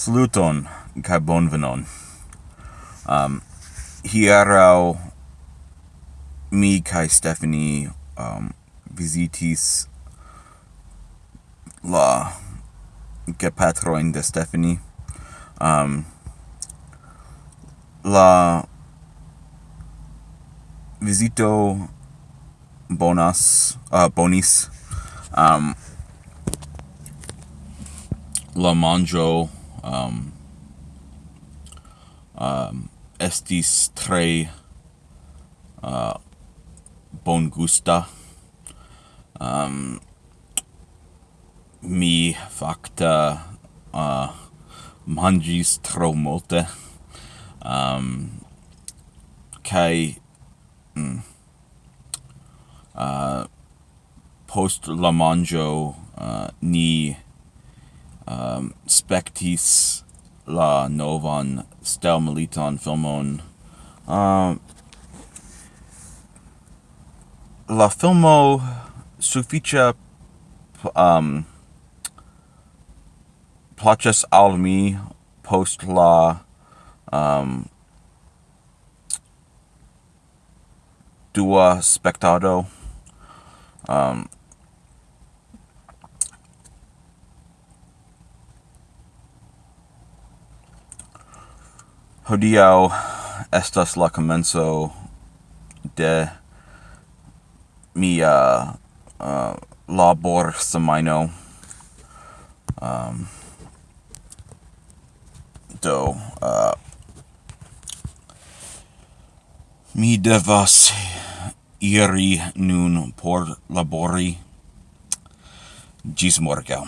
Saluton, kai bonvenon. Um, hierau mi kai Stephanie um, visitis la gepatroin de Stephanie. Um, la visito bonas uh, bonis um, la manjo um, um, estis tre uh, bon gusta. Um, mi facta uh, mangis tro multe. Um, kai mm, uh, post la manjo uh, ni um, spectis la novan stelmiliton filmon. Um, la filmo suficia um, plaĉas al mi post la um, dua spectado. Um, hodiau estas la comenzo de mia uh, labor semino. Um, do, uh, mi devas iri nun por labori gis morgau.